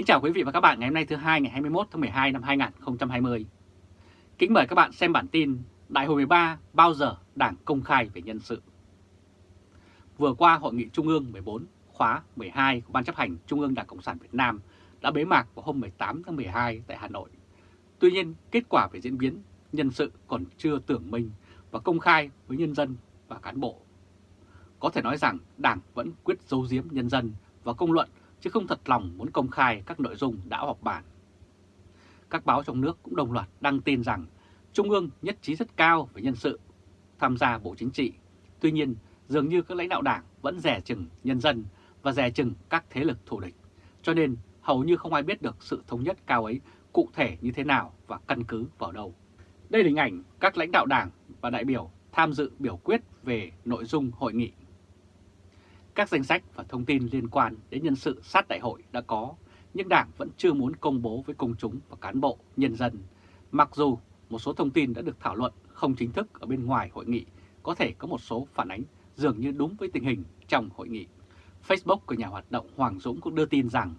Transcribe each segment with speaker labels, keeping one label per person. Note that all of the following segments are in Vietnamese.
Speaker 1: Kính chào quý vị và các bạn ngày hôm nay thứ hai ngày 21 tháng 12 năm 2020. Kính mời các bạn xem bản tin Đại hội 13 bao giờ Đảng công khai về nhân sự. Vừa qua Hội nghị Trung ương 14 khóa 12 của Ban chấp hành Trung ương Đảng Cộng sản Việt Nam đã bế mạc vào hôm 18 tháng 12 tại Hà Nội. Tuy nhiên, kết quả về diễn biến nhân sự còn chưa tưởng minh và công khai với nhân dân và cán bộ. Có thể nói rằng Đảng vẫn quyết giấu giếm nhân dân và công luận chứ không thật lòng muốn công khai các nội dung đã họp bàn. Các báo trong nước cũng đồng loạt đăng tin rằng Trung ương nhất trí rất cao về nhân sự tham gia Bộ Chính trị. Tuy nhiên, dường như các lãnh đạo đảng vẫn rẻ chừng nhân dân và rẻ chừng các thế lực thù địch. Cho nên hầu như không ai biết được sự thống nhất cao ấy cụ thể như thế nào và căn cứ vào đâu. Đây là hình ảnh các lãnh đạo đảng và đại biểu tham dự biểu quyết về nội dung hội nghị. Các danh sách và thông tin liên quan đến nhân sự sát đại hội đã có, nhưng Đảng vẫn chưa muốn công bố với công chúng và cán bộ, nhân dân. Mặc dù một số thông tin đã được thảo luận không chính thức ở bên ngoài hội nghị, có thể có một số phản ánh dường như đúng với tình hình trong hội nghị. Facebook của nhà hoạt động Hoàng Dũng cũng đưa tin rằng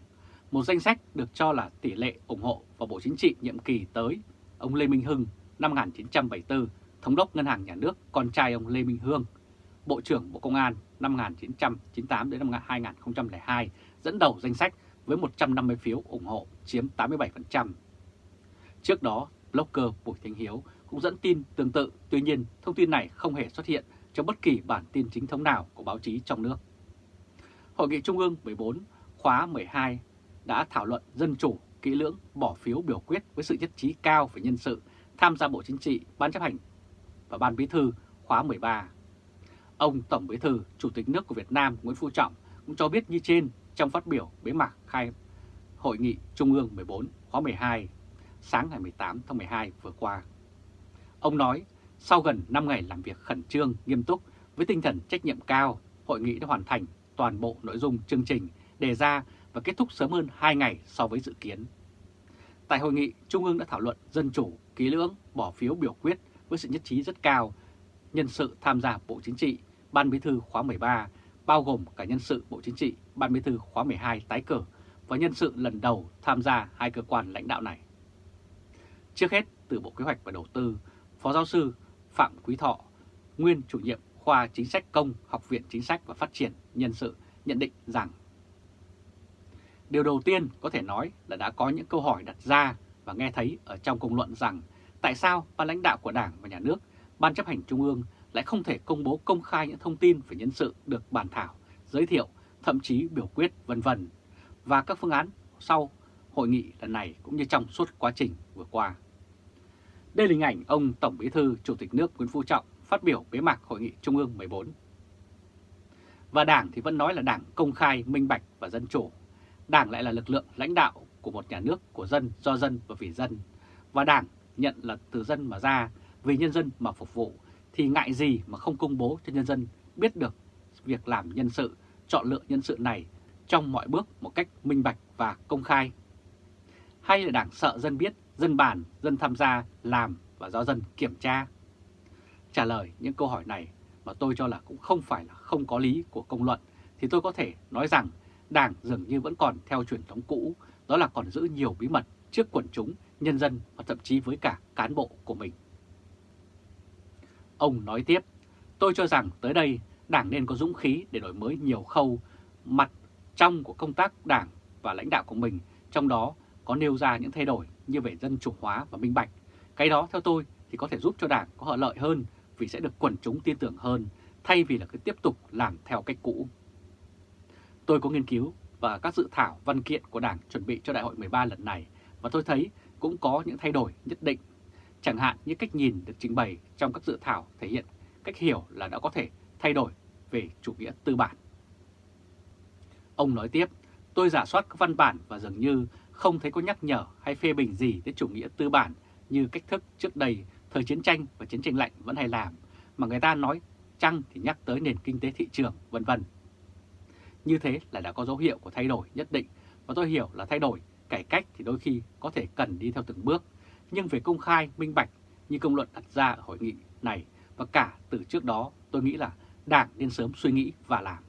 Speaker 1: một danh sách được cho là tỷ lệ ủng hộ vào Bộ Chính trị nhiệm kỳ tới, ông Lê Minh Hưng năm 1974, Thống đốc Ngân hàng Nhà nước, con trai ông Lê Minh Hương, Bộ trưởng Bộ Công an năm 1998 đến năm 2002 dẫn đầu danh sách với 150 phiếu ủng hộ chiếm 87%. Trước đó, blogger Bùi Thanh Hiếu cũng dẫn tin tương tự, tuy nhiên thông tin này không hề xuất hiện trong bất kỳ bản tin chính thống nào của báo chí trong nước. Hội nghị Trung ương 14 khóa 12 đã thảo luận dân chủ, kỹ lưỡng, bỏ phiếu biểu quyết với sự nhất trí cao về nhân sự tham gia Bộ Chính trị, Ban chấp hành và Ban Bí thư khóa 13. Ông Tổng Bí thư, Chủ tịch nước của Việt Nam Nguyễn Phú Trọng cũng cho biết như trên trong phát biểu bế mạc khai Hội nghị Trung ương 14 khóa 12 sáng ngày 18 tháng 12 vừa qua. Ông nói, sau gần 5 ngày làm việc khẩn trương, nghiêm túc với tinh thần trách nhiệm cao, hội nghị đã hoàn thành toàn bộ nội dung chương trình đề ra và kết thúc sớm hơn 2 ngày so với dự kiến. Tại hội nghị, Trung ương đã thảo luận dân chủ, ký lưỡng, bỏ phiếu biểu quyết với sự nhất trí rất cao, nhân sự tham gia Bộ Chính trị, Ban Bí thư khóa 13, bao gồm cả nhân sự Bộ Chính trị, Ban Bí thư khóa 12 tái cử và nhân sự lần đầu tham gia hai cơ quan lãnh đạo này. Trước hết, từ Bộ Kế hoạch và Đầu tư, Phó Giáo sư Phạm Quý Thọ, nguyên chủ nhiệm khoa chính sách công Học viện Chính sách và Phát triển Nhân sự nhận định rằng Điều đầu tiên có thể nói là đã có những câu hỏi đặt ra và nghe thấy ở trong công luận rằng tại sao ban lãnh đạo của Đảng và Nhà nước, Ban chấp hành Trung ương lại không thể công bố công khai những thông tin về nhân sự được bàn thảo, giới thiệu, thậm chí biểu quyết vân vân và các phương án sau hội nghị lần này cũng như trong suốt quá trình vừa qua. Đây là hình ảnh ông Tổng Bí thư Chủ tịch nước Nguyễn Phú Trọng phát biểu bế mạc Hội nghị Trung ương 14. Và Đảng thì vẫn nói là Đảng công khai, minh bạch và dân chủ. Đảng lại là lực lượng lãnh đạo của một nhà nước của dân, do dân và vì dân. Và Đảng nhận là từ dân mà ra, vì nhân dân mà phục vụ, thì ngại gì mà không công bố cho nhân dân biết được việc làm nhân sự, chọn lựa nhân sự này trong mọi bước một cách minh bạch và công khai. Hay là Đảng sợ dân biết, dân bàn, dân tham gia, làm và do dân kiểm tra? Trả lời những câu hỏi này mà tôi cho là cũng không phải là không có lý của công luận, thì tôi có thể nói rằng Đảng dường như vẫn còn theo truyền thống cũ, đó là còn giữ nhiều bí mật trước quần chúng, nhân dân và thậm chí với cả cán bộ của mình. Ông nói tiếp, tôi cho rằng tới đây Đảng nên có dũng khí để đổi mới nhiều khâu mặt trong của công tác Đảng và lãnh đạo của mình, trong đó có nêu ra những thay đổi như về dân chủ hóa và minh bạch. Cái đó theo tôi thì có thể giúp cho Đảng có lợi hơn vì sẽ được quần chúng tin tưởng hơn thay vì là cứ tiếp tục làm theo cách cũ. Tôi có nghiên cứu và các dự thảo văn kiện của Đảng chuẩn bị cho Đại hội 13 lần này và tôi thấy cũng có những thay đổi nhất định. Chẳng hạn như cách nhìn được trình bày trong các dự thảo thể hiện cách hiểu là đã có thể thay đổi về chủ nghĩa tư bản. Ông nói tiếp, tôi giả soát các văn bản và dường như không thấy có nhắc nhở hay phê bình gì tới chủ nghĩa tư bản như cách thức trước đây thời chiến tranh và chiến tranh lạnh vẫn hay làm, mà người ta nói chăng thì nhắc tới nền kinh tế thị trường, vân vân. Như thế là đã có dấu hiệu của thay đổi nhất định, và tôi hiểu là thay đổi, cải cách thì đôi khi có thể cần đi theo từng bước, nhưng về công khai, minh bạch như công luận đặt ra ở hội nghị này và cả từ trước đó tôi nghĩ là Đảng nên sớm suy nghĩ và làm.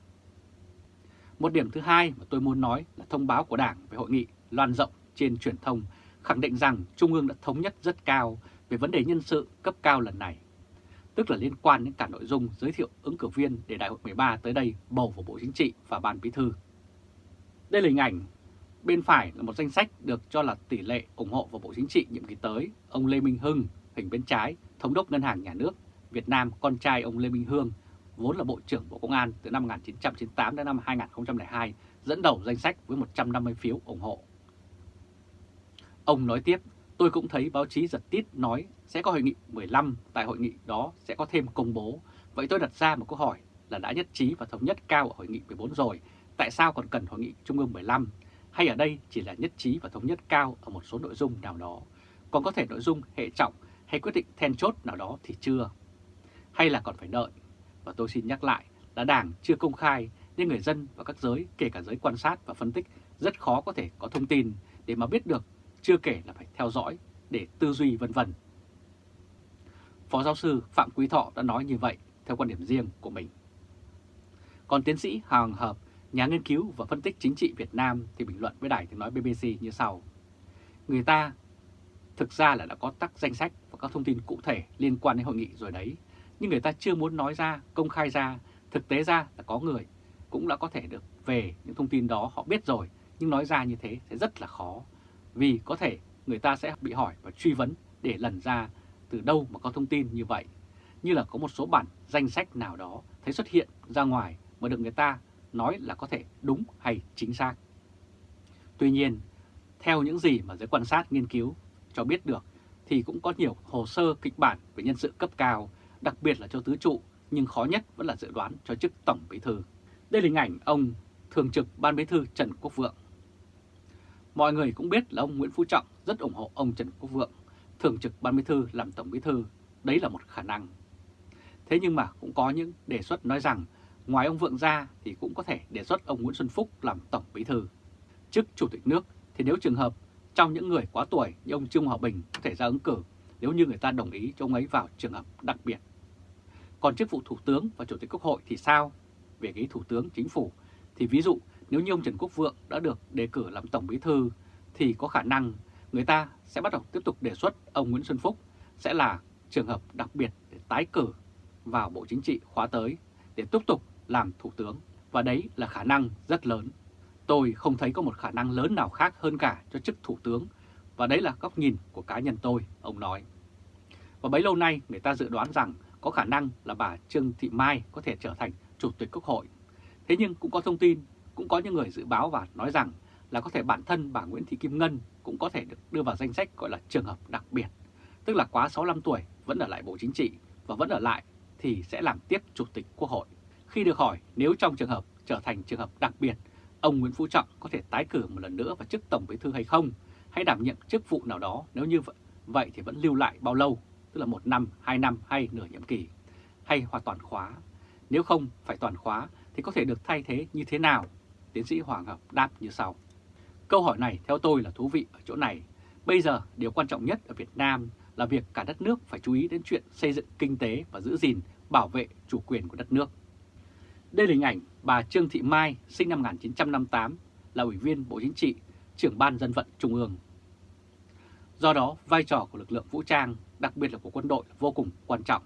Speaker 1: Một điểm thứ hai mà tôi muốn nói là thông báo của Đảng về hội nghị loan rộng trên truyền thông khẳng định rằng Trung ương đã thống nhất rất cao về vấn đề nhân sự cấp cao lần này, tức là liên quan đến cả nội dung giới thiệu ứng cử viên để Đại hội 13 tới đây bầu vào Bộ Chính trị và Ban Bí thư. Đây là hình ảnh bên phải là một danh sách được cho là tỷ lệ ủng hộ vào Bộ Chính trị nhiệm kỳ tới, ông Lê Minh Hưng, hình bên trái, Thống đốc Ngân hàng Nhà nước Việt Nam, con trai ông Lê Minh Hương, vốn là Bộ trưởng Bộ Công an từ năm 1998 đến năm 2002, dẫn đầu danh sách với 150 phiếu ủng hộ. Ông nói tiếp, tôi cũng thấy báo chí giật tít nói sẽ có hội nghị 15, tại hội nghị đó sẽ có thêm công bố. Vậy tôi đặt ra một câu hỏi là đã nhất trí và thống nhất cao ở hội nghị 14 rồi, tại sao còn cần hội nghị Trung ương 15? Hay ở đây chỉ là nhất trí và thống nhất cao ở một số nội dung nào đó, còn có thể nội dung hệ trọng hay quyết định then chốt nào đó thì chưa? Hay là còn phải đợi? Và tôi xin nhắc lại là Đảng chưa công khai nên người dân và các giới, kể cả giới quan sát và phân tích, rất khó có thể có thông tin để mà biết được, chưa kể là phải theo dõi để tư duy vân vân. Phó giáo sư Phạm Quý Thọ đã nói như vậy theo quan điểm riêng của mình. Còn tiến sĩ Hoàng Hợp, nhà nghiên cứu và phân tích chính trị Việt Nam thì bình luận với đài tiếng nói BBC như sau. Người ta thực ra là đã có tắc danh sách và các thông tin cụ thể liên quan đến hội nghị rồi đấy, nhưng người ta chưa muốn nói ra, công khai ra, thực tế ra là có người cũng đã có thể được về những thông tin đó họ biết rồi, nhưng nói ra như thế sẽ rất là khó, vì có thể người ta sẽ bị hỏi và truy vấn để lần ra từ đâu mà có thông tin như vậy, như là có một số bản danh sách nào đó thấy xuất hiện ra ngoài mà được người ta nói là có thể đúng hay chính xác. Tuy nhiên, theo những gì mà giới quan sát nghiên cứu cho biết được thì cũng có nhiều hồ sơ kịch bản về nhân sự cấp cao, đặc biệt là cho tứ trụ, nhưng khó nhất vẫn là dự đoán cho chức Tổng Bí Thư. Đây là hình ảnh ông Thường trực Ban Bí Thư Trần Quốc Vượng. Mọi người cũng biết là ông Nguyễn Phú Trọng rất ủng hộ ông Trần Quốc Vượng, Thường trực Ban Bí Thư làm Tổng Bí Thư, đấy là một khả năng. Thế nhưng mà cũng có những đề xuất nói rằng ngoài ông Vượng ra thì cũng có thể đề xuất ông Nguyễn Xuân Phúc làm Tổng Bí Thư. Chức Chủ tịch nước, thì nếu trường hợp trong những người quá tuổi như ông Trương Hòa Bình có thể ra ứng cử, nếu như người ta đồng ý cho ông ấy vào trường hợp đặc biệt. Còn chức vụ Thủ tướng và Chủ tịch Quốc hội thì sao? Về cái Thủ tướng Chính phủ, thì ví dụ nếu như ông Trần Quốc Vượng đã được đề cử làm Tổng Bí Thư, thì có khả năng người ta sẽ bắt đầu tiếp tục đề xuất ông Nguyễn Xuân Phúc sẽ là trường hợp đặc biệt để tái cử vào Bộ Chính trị khóa tới, để tiếp tục làm Thủ tướng. Và đấy là khả năng rất lớn. Tôi không thấy có một khả năng lớn nào khác hơn cả cho chức Thủ tướng, và đấy là góc nhìn của cá nhân tôi, ông nói. Và bấy lâu nay người ta dự đoán rằng có khả năng là bà Trương Thị Mai có thể trở thành Chủ tịch Quốc hội. Thế nhưng cũng có thông tin, cũng có những người dự báo và nói rằng là có thể bản thân bà Nguyễn Thị Kim Ngân cũng có thể được đưa vào danh sách gọi là trường hợp đặc biệt. Tức là quá 65 tuổi vẫn ở lại Bộ Chính trị và vẫn ở lại thì sẽ làm tiếp Chủ tịch Quốc hội. Khi được hỏi nếu trong trường hợp trở thành trường hợp đặc biệt ông Nguyễn Phú Trọng có thể tái cử một lần nữa vào chức Tổng Bí thư hay không, hay đảm nhiệm chức vụ nào đó nếu như vậy thì vẫn lưu lại bao lâu, tức là một năm, hai năm hay nửa nhiệm kỳ, hay hoàn toàn khóa. Nếu không phải toàn khóa thì có thể được thay thế như thế nào? Tiến sĩ Hoàng Hợp đáp như sau. Câu hỏi này theo tôi là thú vị ở chỗ này. Bây giờ điều quan trọng nhất ở Việt Nam là việc cả đất nước phải chú ý đến chuyện xây dựng kinh tế và giữ gìn, bảo vệ chủ quyền của đất nước. Đây là hình ảnh bà Trương Thị Mai sinh năm 1958 là Ủy viên Bộ Chính trị, trưởng Ban Dân vận Trung ương. Do đó, vai trò của lực lượng vũ trang, đặc biệt là của quân đội vô cùng quan trọng,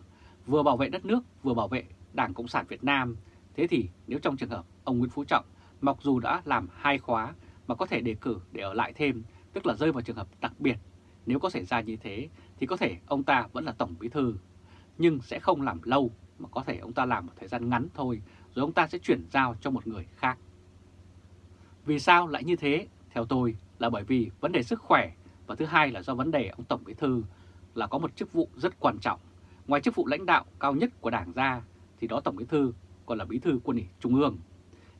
Speaker 1: vừa bảo vệ đất nước, vừa bảo vệ Đảng Cộng sản Việt Nam. Thế thì nếu trong trường hợp ông Nguyễn Phú Trọng, mặc dù đã làm hai khóa mà có thể đề cử để ở lại thêm, tức là rơi vào trường hợp đặc biệt, nếu có xảy ra như thế thì có thể ông ta vẫn là Tổng Bí Thư, nhưng sẽ không làm lâu mà có thể ông ta làm một thời gian ngắn thôi rồi ông ta sẽ chuyển giao cho một người khác. Vì sao lại như thế? Theo tôi là bởi vì vấn đề sức khỏe và thứ hai là do vấn đề ông Tổng Bí Thư là có một chức vụ rất quan trọng. Ngoài chức vụ lãnh đạo cao nhất của Đảng ra thì đó Tổng Bí Thư còn là Bí Thư Quân ủy Trung ương.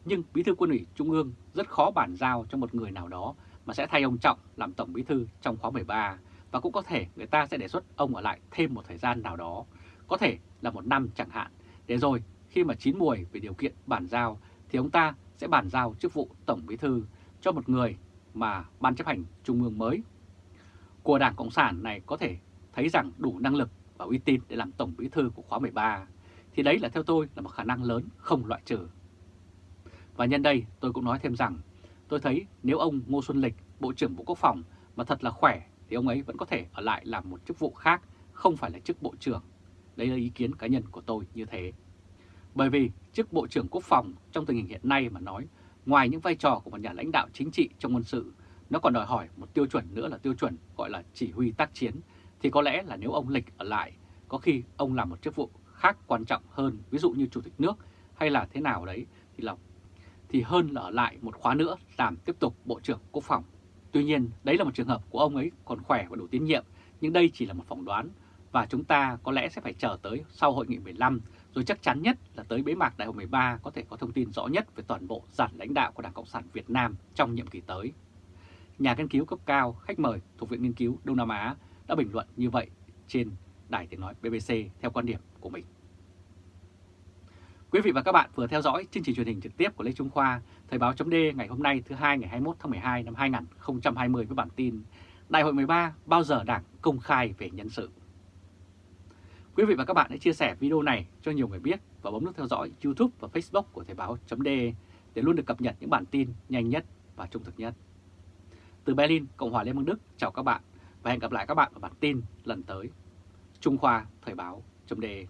Speaker 1: Nhưng Bí Thư Quân ủy Trung ương rất khó bàn giao cho một người nào đó mà sẽ thay ông Trọng làm Tổng Bí Thư trong khóa 13 và cũng có thể người ta sẽ đề xuất ông ở lại thêm một thời gian nào đó, có thể là một năm chẳng hạn, để rồi khi mà chín mùi về điều kiện bàn giao thì ông ta sẽ bàn giao chức vụ Tổng Bí Thư cho một người mà Ban chấp hành Trung ương mới của Đảng Cộng sản này có thể thấy rằng đủ năng lực và uy tín để làm Tổng Bí Thư của khóa 13 thì đấy là theo tôi là một khả năng lớn không loại trừ. Và nhân đây tôi cũng nói thêm rằng tôi thấy nếu ông Ngô Xuân Lịch Bộ trưởng Bộ Quốc phòng mà thật là khỏe thì ông ấy vẫn có thể ở lại làm một chức vụ khác, không phải là chức Bộ trưởng. Đây là ý kiến cá nhân của tôi như thế. Bởi vì chức Bộ trưởng Quốc phòng trong tình hình hiện nay mà nói, ngoài những vai trò của một nhà lãnh đạo chính trị trong quân sự, nó còn đòi hỏi một tiêu chuẩn nữa là tiêu chuẩn gọi là chỉ huy tác chiến, thì có lẽ là nếu ông Lịch ở lại, có khi ông làm một chức vụ khác quan trọng hơn, ví dụ như Chủ tịch nước hay là thế nào đấy, thì là thì hơn là ở lại một khóa nữa làm tiếp tục Bộ trưởng Quốc phòng. Tuy nhiên, đấy là một trường hợp của ông ấy còn khỏe và đủ tín nhiệm, nhưng đây chỉ là một phỏng đoán và chúng ta có lẽ sẽ phải chờ tới sau hội nghị 15 rồi chắc chắn nhất là tới bế mạc đại hội 13 có thể có thông tin rõ nhất về toàn bộ dàn lãnh đạo của Đảng Cộng sản Việt Nam trong nhiệm kỳ tới. Nhà nghiên cứu cấp cao khách mời thuộc Viện Nghiên cứu Đông Nam Á đã bình luận như vậy trên Đài Tiếng Nói BBC theo quan điểm của mình. Quý vị và các bạn vừa theo dõi chương trình truyền hình trực tiếp của Lê Trung Khoa, Thời báo chấm ngày hôm nay thứ hai ngày 21 tháng 12 năm 2020 với bản tin Đại hội 13 bao giờ Đảng công khai về nhân sự. Quý vị và các bạn hãy chia sẻ video này cho nhiều người biết và bấm nút theo dõi YouTube và Facebook của Thời Báo .de để luôn được cập nhật những bản tin nhanh nhất và trung thực nhất. Từ Berlin, Cộng hòa Liên bang Đức, chào các bạn và hẹn gặp lại các bạn ở bản tin lần tới. Trung Khoa Thời Báo .de.